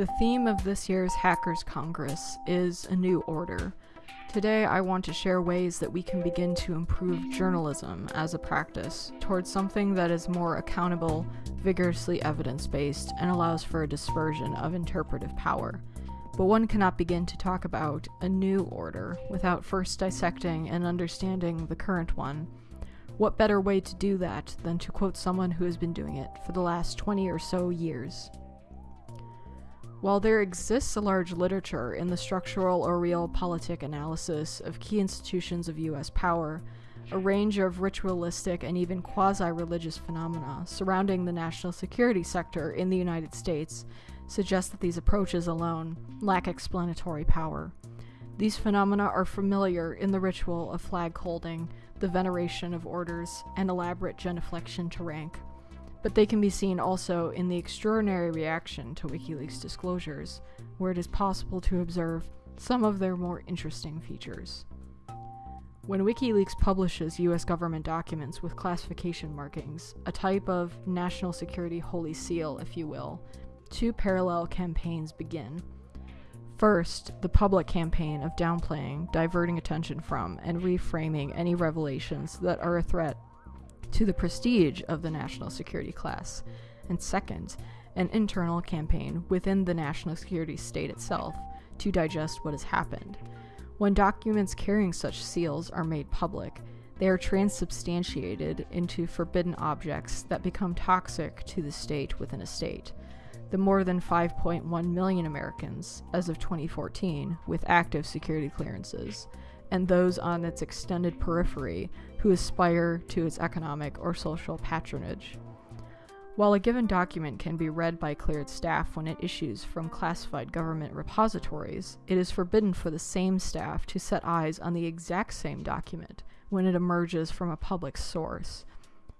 The theme of this year's Hackers Congress is a new order. Today, I want to share ways that we can begin to improve journalism as a practice towards something that is more accountable, vigorously evidence based, and allows for a dispersion of interpretive power. But one cannot begin to talk about a new order without first dissecting and understanding the current one. What better way to do that than to quote someone who has been doing it for the last 20 or so years? While there exists a large literature in the structural or realpolitik analysis of key institutions of US power, a range of ritualistic and even quasi religious phenomena surrounding the national security sector in the United States suggest that these approaches alone lack explanatory power. These phenomena are familiar in the ritual of flag holding, the veneration of orders, and elaborate genuflection to rank but they can be seen also in the extraordinary reaction to WikiLeaks disclosures, where it is possible to observe some of their more interesting features. When WikiLeaks publishes US government documents with classification markings, a type of national security holy seal, if you will, two parallel campaigns begin. First, the public campaign of downplaying, diverting attention from, and reframing any revelations that are a threat to the prestige of the national security class, and second, an internal campaign within the national security state itself to digest what has happened. When documents carrying such seals are made public, they are transubstantiated into forbidden objects that become toxic to the state within a state. The more than 5.1 million Americans, as of 2014, with active security clearances, and those on its extended periphery who aspire to its economic or social patronage. While a given document can be read by cleared staff when it issues from classified government repositories, it is forbidden for the same staff to set eyes on the exact same document when it emerges from a public source.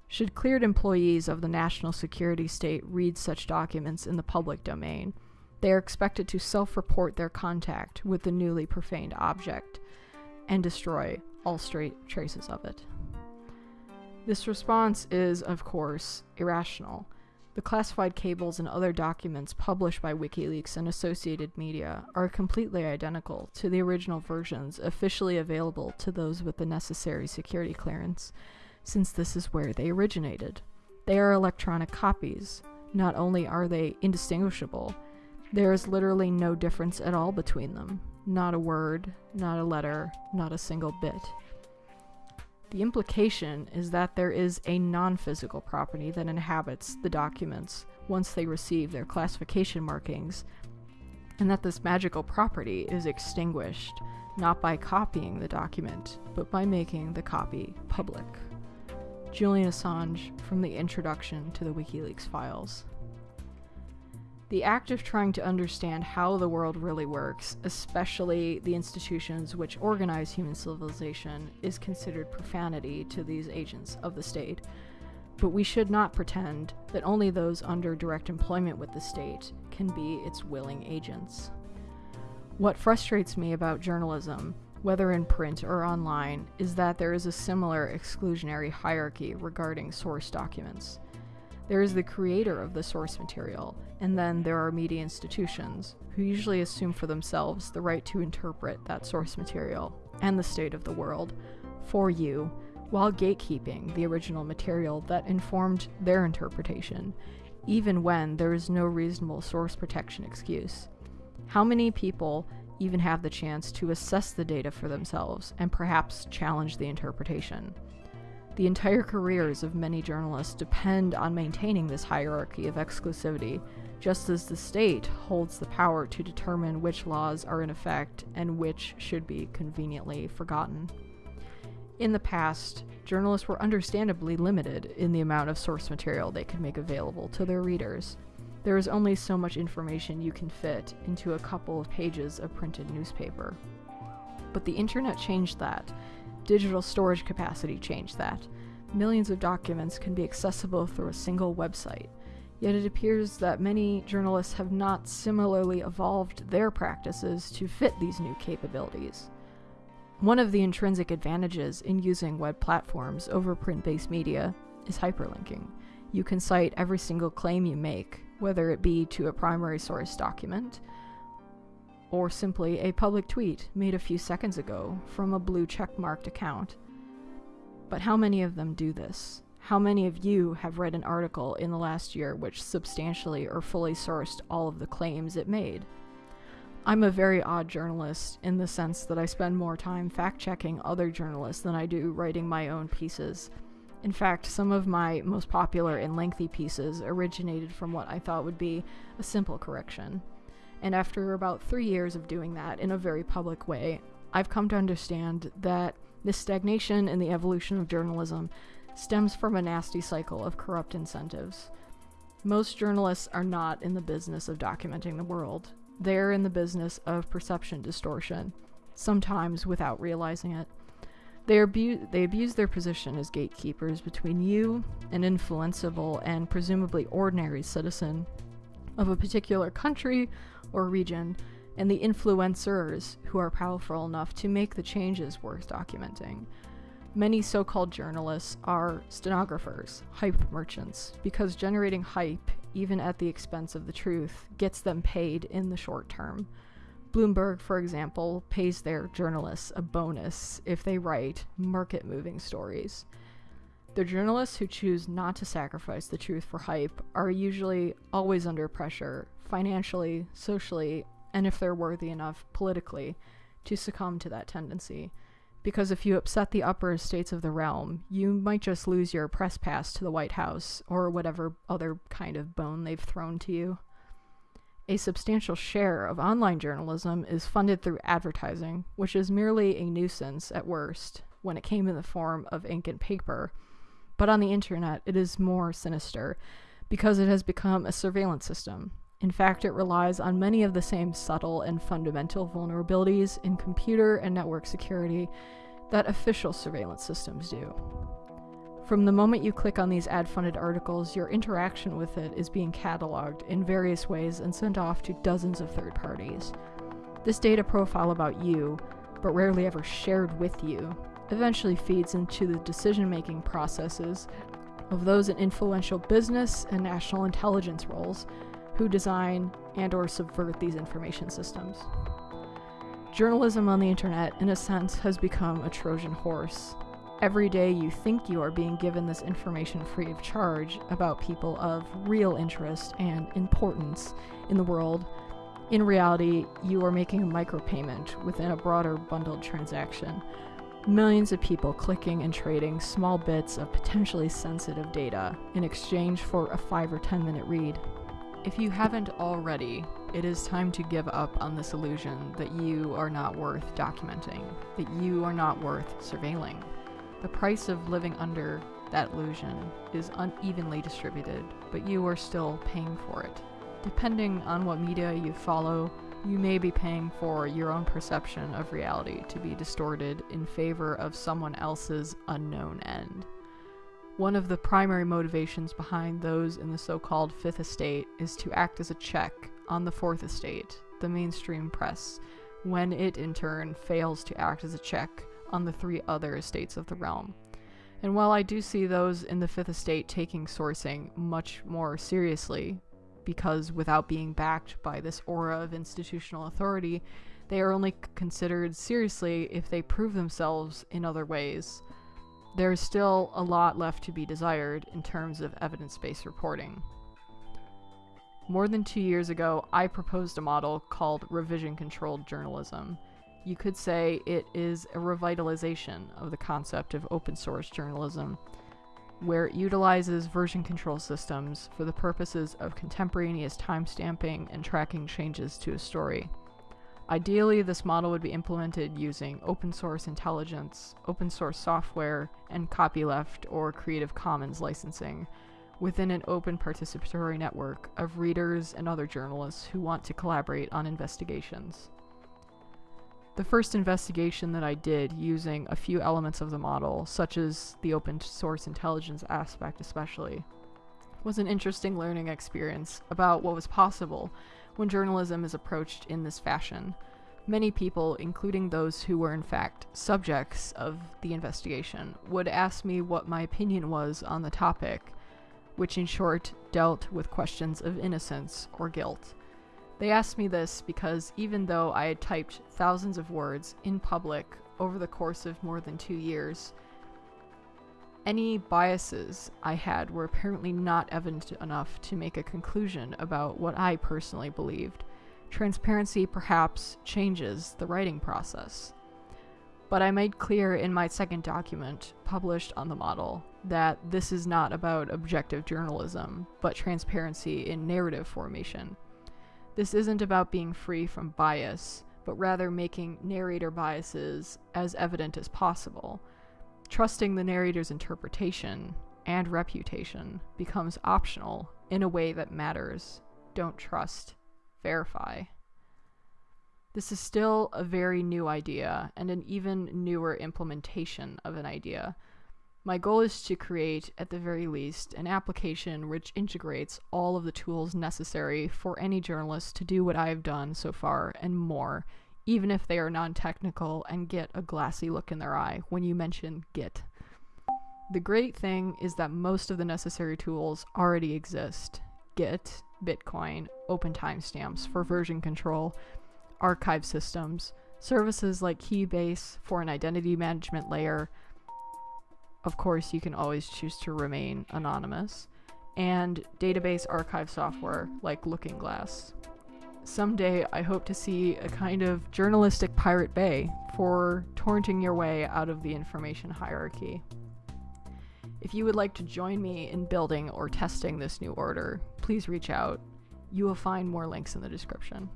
Should cleared employees of the national security state read such documents in the public domain, they are expected to self report their contact with the newly profaned object and destroy all straight traces of it. This response is, of course, irrational. The classified cables and other documents published by WikiLeaks and associated media are completely identical to the original versions officially available to those with the necessary security clearance, since this is where they originated. They are electronic copies. Not only are they indistinguishable, there is literally no difference at all between them. Not a word, not a letter, not a single bit. The implication is that there is a non physical property that inhabits the documents once they receive their classification markings, and that this magical property is extinguished not by copying the document, but by making the copy public. Julian Assange from the introduction to the WikiLeaks files. The act of trying to understand how the world really works, especially the institutions which organize human civilization, is considered profanity to these agents of the state. But we should not pretend that only those under direct employment with the state can be its willing agents. What frustrates me about journalism, whether in print or online, is that there is a similar exclusionary hierarchy regarding source documents. There is the creator of the source material, and then there are media institutions, who usually assume for themselves the right to interpret that source material and the state of the world for you, while gatekeeping the original material that informed their interpretation, even when there is no reasonable source protection excuse. How many people even have the chance to assess the data for themselves and perhaps challenge the interpretation? The entire careers of many journalists depend on maintaining this hierarchy of exclusivity, just as the state holds the power to determine which laws are in effect and which should be conveniently forgotten. In the past, journalists were understandably limited in the amount of source material they could make available to their readers. There is only so much information you can fit into a couple of pages of printed newspaper. But the internet changed that, Digital storage capacity changed that. Millions of documents can be accessible through a single website. Yet it appears that many journalists have not similarly evolved their practices to fit these new capabilities. One of the intrinsic advantages in using web platforms over print based media is hyperlinking. You can cite every single claim you make, whether it be to a primary source document or simply a public tweet made a few seconds ago from a blue check-marked account. But how many of them do this? How many of you have read an article in the last year which substantially or fully sourced all of the claims it made? I'm a very odd journalist in the sense that I spend more time fact checking other journalists than I do writing my own pieces. In fact, some of my most popular and lengthy pieces originated from what I thought would be a simple correction. And after about three years of doing that in a very public way, I've come to understand that this stagnation in the evolution of journalism stems from a nasty cycle of corrupt incentives. Most journalists are not in the business of documenting the world. They're in the business of perception distortion, sometimes without realizing it. They, abu- they abuse their position as gatekeepers between you, an influenceable and presumably ordinary citizen of a particular country or region, and the influencers who are powerful enough to make the changes worth documenting. Many so called journalists are stenographers, hype merchants, because generating hype, even at the expense of the truth, gets them paid in the short term. Bloomberg, for example, pays their journalists a bonus if they write market moving stories. The journalists who choose not to sacrifice the truth for hype are usually always under pressure, financially, socially, and if they're worthy enough politically, to succumb to that tendency because if you upset the upper estates of the realm, you might just lose your press pass to the White House or whatever other kind of bone they've thrown to you. A substantial share of online journalism is funded through advertising, which is merely a nuisance at worst when it came in the form of ink and paper. But on the internet, it is more sinister because it has become a surveillance system in fact, it relies on many of the same subtle and fundamental vulnerabilities in computer and network security that official surveillance systems do. From the moment you click on these ad funded articles, your interaction with it is being cataloged in various ways and sent off to dozens of third parties. This data profile about you, but rarely ever shared with you, eventually feeds into the decision making processes of those in influential business and national intelligence roles who design and or subvert these information systems. Journalism on the internet, in a sense, has become a Trojan horse. Every day you think you are being given this information free of charge about people of real interest and importance in the world. In reality, you are making a micropayment within a broader bundled transaction. Millions of people clicking and trading small bits of potentially sensitive data in exchange for a 5 or 10 minute read. If you haven't already, it is time to give up on this illusion that you are not worth documenting, that you are not worth surveilling. The price of living under that illusion is unevenly distributed, but you are still paying for it. Depending on what media you follow, you may be paying for your own perception of reality to be distorted in favor of someone else's unknown end. One of the primary motivations behind those in the so called Fifth Estate is to act as a check on the Fourth Estate, the mainstream press, when it in turn fails to act as a check on the three other estates of the realm. And while I do see those in the Fifth Estate taking sourcing much more seriously, because without being backed by this aura of institutional authority, they are only considered seriously if they prove themselves in other ways there is still a lot left to be desired in terms of evidence based reporting. More than two years ago, I proposed a model called revision controlled journalism. You could say it is a revitalization of the concept of open source journalism, where it utilizes version control systems for the purposes of contemporaneous timestamping and tracking changes to a story. Ideally, this model would be implemented using open source intelligence, open source software, and copyleft or Creative Commons licensing within an open participatory network of readers and other journalists who want to collaborate on investigations. The first investigation that I did using a few elements of the model, such as the open source intelligence aspect especially, was an interesting learning experience about what was possible when journalism is approached in this fashion. Many people, including those who were in fact subjects of the investigation, would ask me what my opinion was on the topic, which in short dealt with questions of innocence or guilt. They asked me this because even though I had typed thousands of words in public over the course of more than two years, any biases I had were apparently not evident enough to make a conclusion about what I personally believed. Transparency perhaps changes the writing process. But I made clear in my second document, published on the model, that this is not about objective journalism, but transparency in narrative formation. This isn't about being free from bias, but rather making narrator biases as evident as possible. Trusting the narrator's interpretation and reputation becomes optional in a way that matters. Don't trust, verify. This is still a very new idea and an even newer implementation of an idea my goal is to create, at the very least, an application which integrates all of the tools necessary for any journalist to do what I have done so far and more, even if they are non technical and get a glassy look in their eye when you mention Git. The great thing is that most of the necessary tools already exist Git, Bitcoin, OpenTimestamps for version control, archive systems, services like Keybase for an identity management layer of course, you can always choose to remain anonymous, and database archive software like Looking Glass. Someday, I hope to see a kind of journalistic pirate bay for torrenting your way out of the information hierarchy. If you would like to join me in building or testing this new order, please reach out. You will find more links in the description.